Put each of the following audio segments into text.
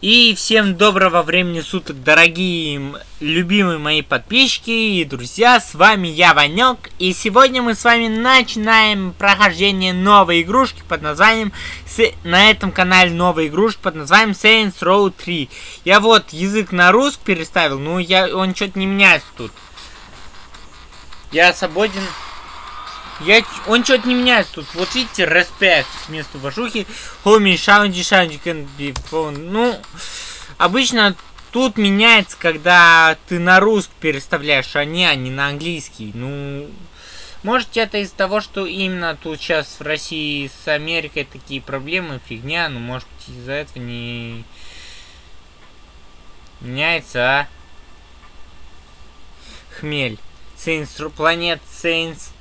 И всем доброго времени суток, дорогие любимые мои подписчики и друзья, с вами я, Ванек, и сегодня мы с вами начинаем прохождение новой игрушки под названием, на этом канале новая игрушка под названием Saints Row 3. Я вот язык на русский переставил, но я, он что-то не меняется тут. Я свободен я, он что-то не меняется тут. Вот видите, респект вместо вашухи. Homie, шаунди, шаунди. Ну, обычно тут меняется, когда ты на русский переставляешь, а не, а не на английский. Ну, может это из-за того, что именно тут сейчас в России с Америкой такие проблемы, фигня, ну может из-за этого не меняется, а? Хмель. Saints, планет Saints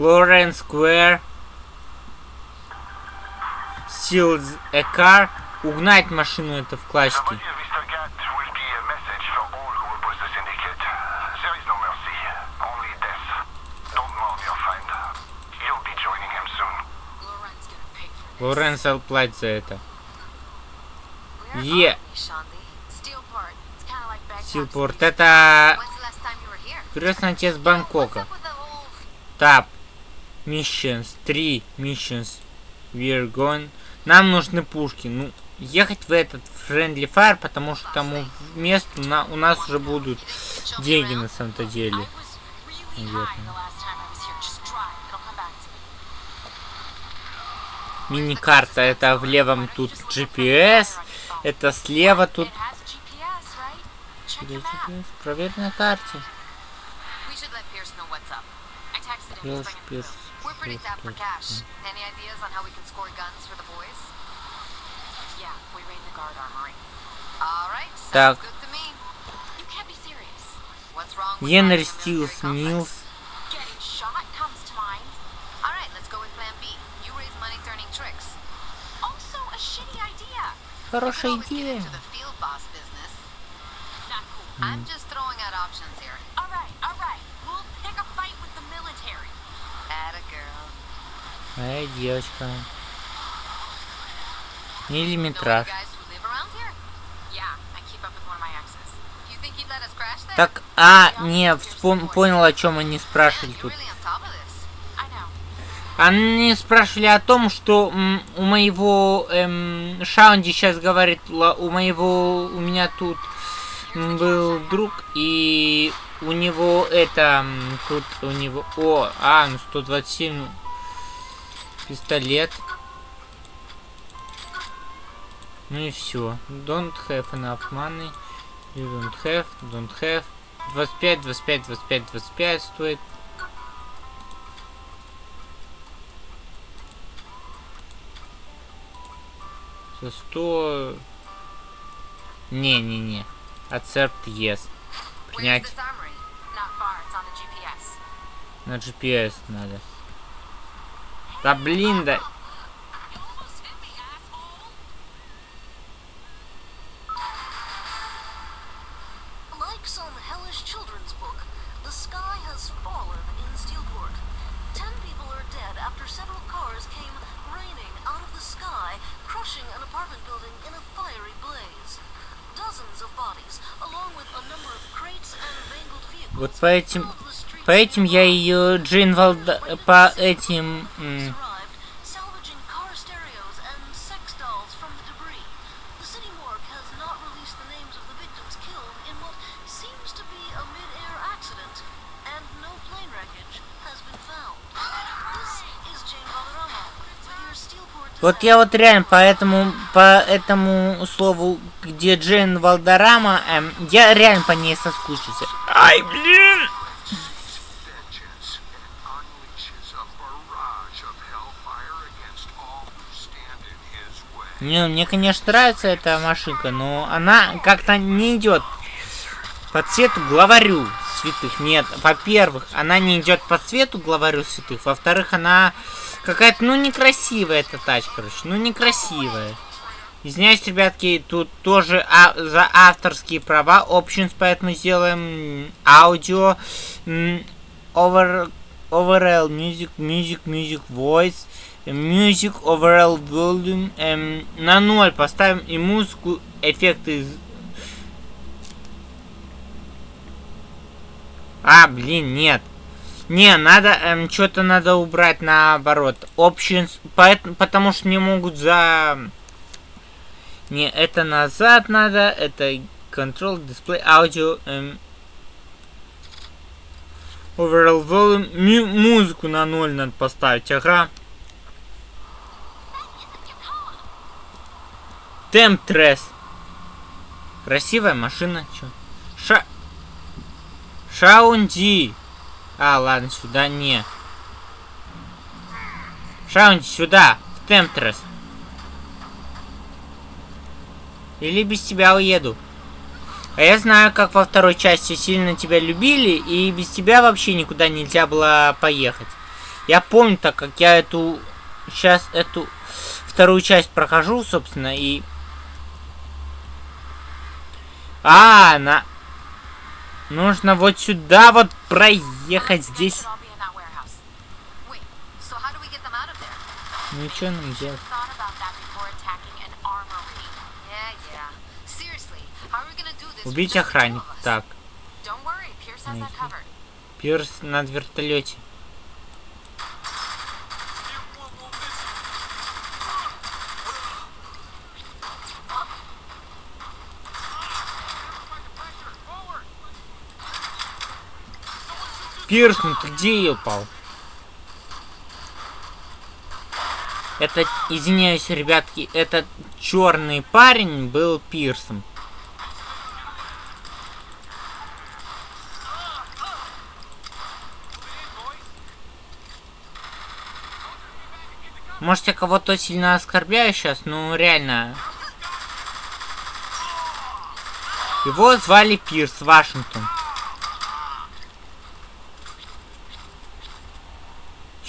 Lawrence Square. Steal a car. Угнать машину это в классике. Лоренс платит за это. Е. Стилпорт. Это крестный отец Бангкока. Тап. Missions. Три missions. We're going. Нам нужны пушки. Ну, ехать в этот Friendly Fire, потому что тому месту на, у нас уже будут деньги на самом-то деле. Мини-карта. Это в левом тут GPS. Это слева тут... Проверь на карте. We're pretty tapped for cash. Any ideas on how we can score guns for the boys? Yeah, we raid the guard armory. Alright, sounds good to me. You can't be serious. What's wrong with Henry Steels Mills? Getting shot comes to mind. Alright, let's go with plan B. You raise money turning tricks. Also a shitty idea. Хорошая идея. I'm just throwing out options here. Эй, девочка. Миллиметраж. Так, а, не, понял, о чем они спрашивали тут. Они спрашивали о том, что у моего эм, Шаунди сейчас говорит, у моего, у меня тут был друг, и у него это, тут у него, о, а, ну 127 пистолет. Ну и все. Don't have enough money. You don't have, don't have. 25, 25, 25, 25 стоит. За 100... Не-не-не. Accept yes. Принять. На GPS надо. Да блин, да. Вот по этим, по этим я ее Джейн Валда, по этим... Вот я вот реально по этому, по этому слову, где Джейн Валдорама, эм, я реально по ней соскучился. Ай, блин! Не, мне, конечно, нравится эта машинка, но она как-то не идет по цвету главарю святых. Нет, во-первых, она не идет по цвету главарю святых. Во-вторых, она какая-то, ну, некрасивая эта тачка, короче. Ну, некрасивая. Извиняюсь, ребятки, тут тоже а за авторские права. Options, поэтому сделаем аудио. Over overall music, music, music, voice, music, overall volume. Эм, на ноль поставим и музыку, эффекты. А, блин, нет. Не, надо, эм, что-то надо убрать наоборот. Options, поэтому, потому что мне могут за... Не, это назад надо, это control, display, audio, эм, overall volume, музыку на ноль надо поставить, ага. Темп трес. Красивая машина, чё? Ша... Шаунди. А, ладно, сюда не. Шаунди, сюда, в Темптрес. Или без тебя уеду. А я знаю, как во второй части сильно тебя любили, и без тебя вообще никуда нельзя было поехать. Я помню, так как я эту... Сейчас эту вторую часть прохожу, собственно, и... А, на... Нужно вот сюда вот проехать здесь. Ничего нам делать. Убить охранник. Так. Пирс над вертолете. Пирс, ну ты где упал? Это, извиняюсь, ребятки, этот черный парень был Пирсом. Может, я кого-то сильно оскорбляю сейчас, но реально. Его звали Пирс Вашингтон.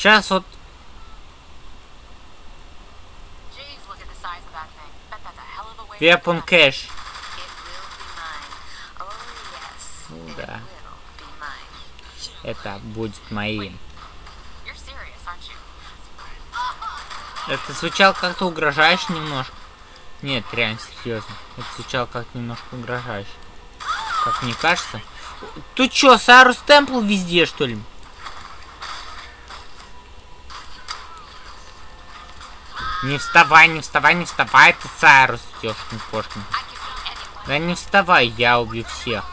Сейчас вот... Weapon Cash. Да. Это будет моим. Это звучало как-то угрожающе немножко. Нет, реально, серьезно. Это звучало как-то немножко угрожающе. Как мне кажется. Тут что, Сарус Темпл везде, что ли? Не вставай, не вставай, не вставай, ты Сайрус, ёшкин кошкин. Да не вставай, я убью всех.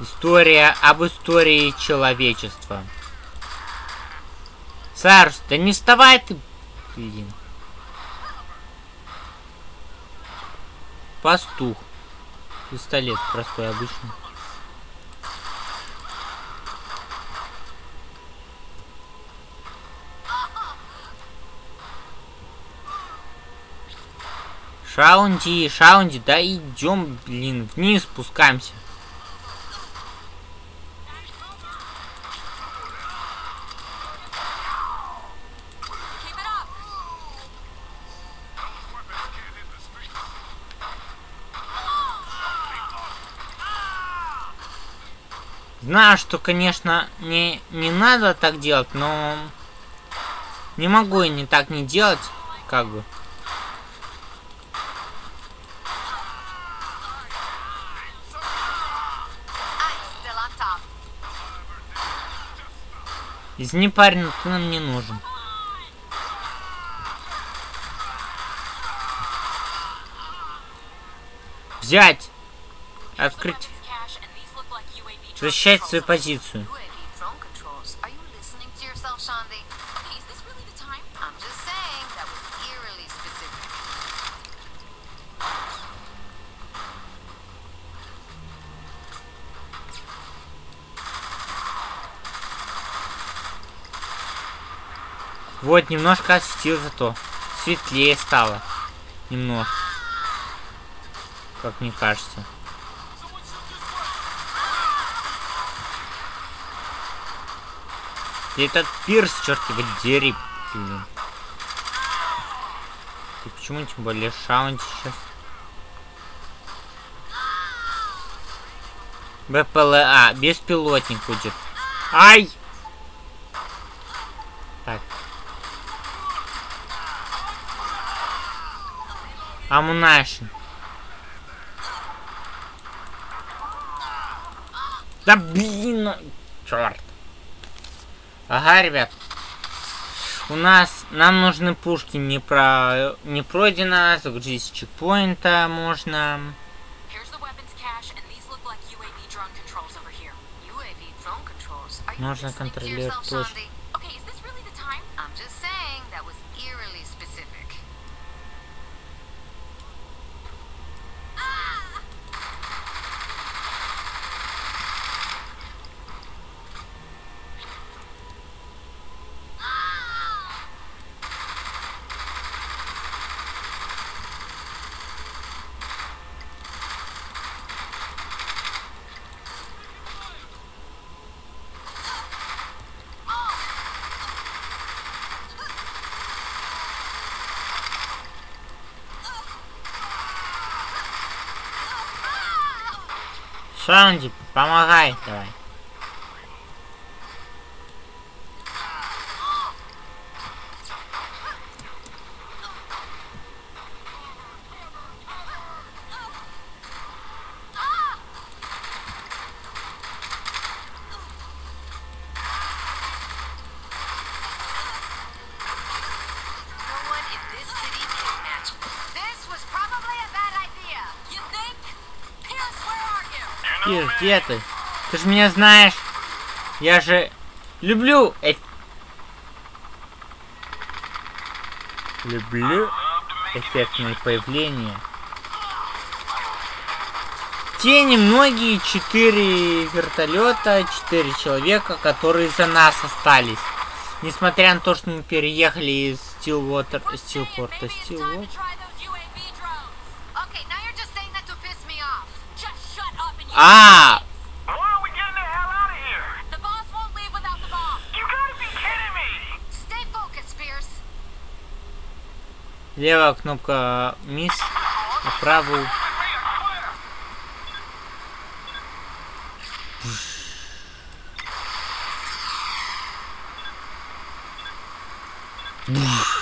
История об истории человечества. Сайрус, да не вставай ты, блин. Пастух. Пистолет простой, обычный. Шаунди, Шаунди, да идем, блин, вниз спускаемся. Знаю, что, конечно, не, не надо так делать, но не могу и не так не делать, как бы. Извини, парень, ты нам не нужен. Взять! Открыть. Защищать свою позицию. Вот, немножко осветил зато. Светлее стало. Немножко. Как мне кажется. И этот пирс, черт его дери, блин. Ты почему тем более шаунти сейчас? БПЛА, беспилотник будет. Ай! Амунашин. Да блин! Черт. Ага, ребят. У нас, нам нужны пушки не про, не пройдено, загрузить с чекпоинта можно. Like UAV drone controls Шанди, помогай, давай. Ир, где ты? Ты же меня знаешь. Я же люблю эф... Люблю эффектные появления. Те немногие четыре вертолета, четыре человека, которые за нас остались. Несмотря на то, что мы переехали из Стилвотер... Стилпорта... Стилвотер... Pierce. Левая кнопка мисс, а правую... Так.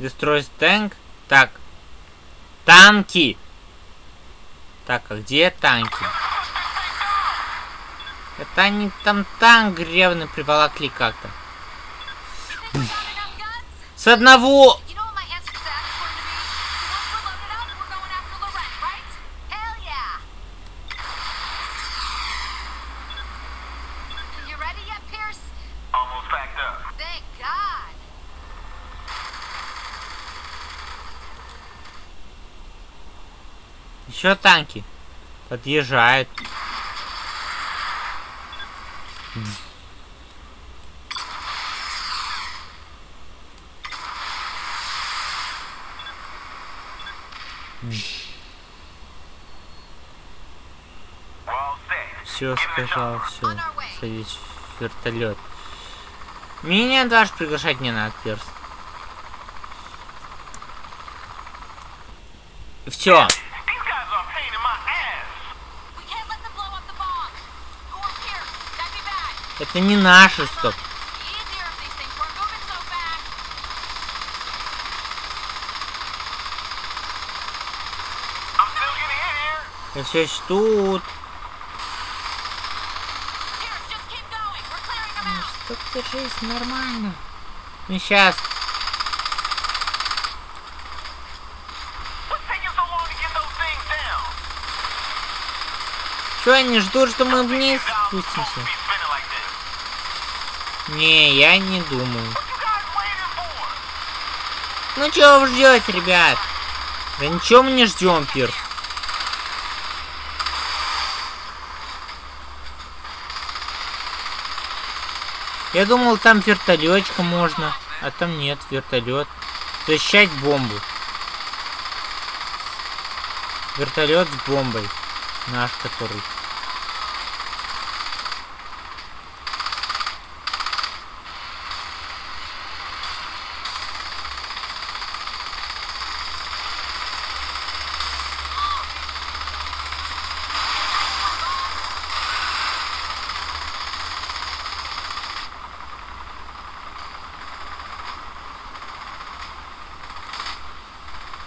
Destroy tank. Так. Танки. Так, а где танки? Это они там танк гребный приволокли как-то. С одного... Еще танки. Подъезжают. Все сказал, все. Садись в вертолет. Меня даже приглашать не надо, перс. Все. Still getting in here. Я все еще тут. Что держись, нормально. Ну сейчас. Что они ждут, что мы вниз спустимся? Не, я не думаю. Ну чего вы ждете, ребят? Да ничего мы не ждем, Пирс. Я думал, там вертолетчика можно, а там нет, вертолет. Защищать бомбу. Вертолет с бомбой. Наш который.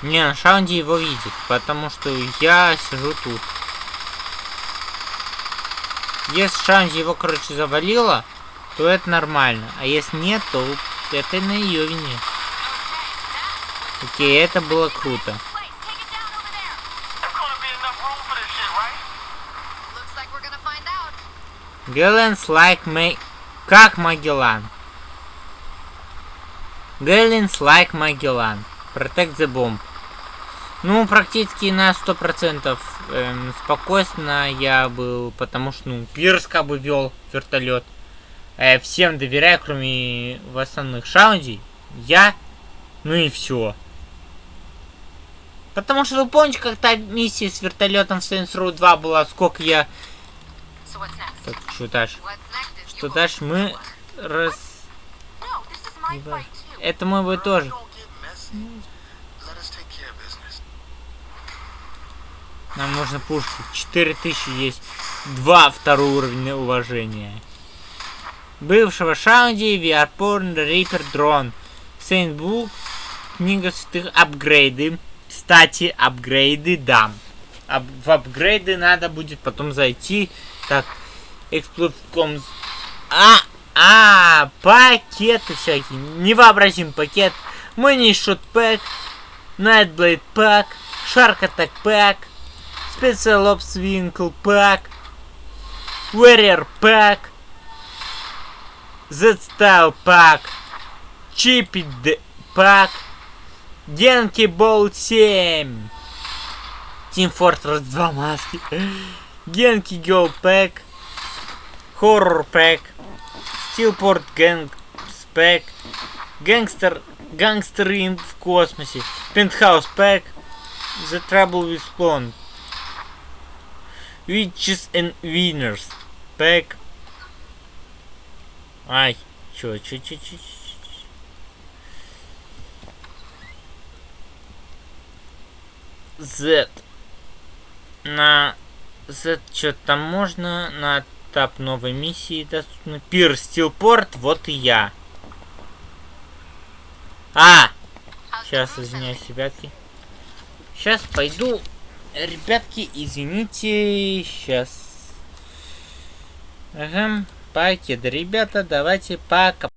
Не, на Шаунди его видит, потому что я сижу тут. Если Шаунди его, короче, завалило, то это нормально. А если нет, то это на ее вине. Окей, это было круто. Гэлленс like Мэй... Как Магеллан. Гэлленс like Магеллан. Protect the bomb. Ну, практически на 100% эм, спокойно я был, потому что, ну, Пирс как бы вел вертолет. Э, всем доверяю, кроме в основных шаундей. Я, ну и все. Потому что вы помните, как та миссия с вертолетом в Saints Row 2 была, сколько я... Так, что дальше? Что дальше мы раз... Это мой бой тоже. Нам нужно пушки. 4000 есть. Два второго уровня уважения. Бывшего Шаунди, Porn, Reaper Дрон. Book, книга святых, апгрейды. Кстати, апгрейды дам. Ап- в апгрейды надо будет потом зайти. Так, эксплуатком... А, а, пакеты всякие. Невообразим пакет. Pack, Nightblade Pack, Shark Attack Pack, Special Ops Winkle Pack, Warrior Pack, Z-Style Pack, Chippy Pack, Genki Ball 7, Team Fortress 2 маски, Genki Go Pack, Horror Pack, Steelport Gangs Pack, Gangster, Гангстеры в космосе, Penthouse Pack, The Trouble with Spawn, Witches and Winners Pack. Ай, чё, чё, чё, чё, чё. Z. На Z что там можно? На этап новой миссии доступно. Пир Стилпорт, вот и я. А! Сейчас, room извиняюсь, ребятки. Сейчас пойду. Ребятки, извините. Сейчас. Ага. Пакет, ребята, давайте пока.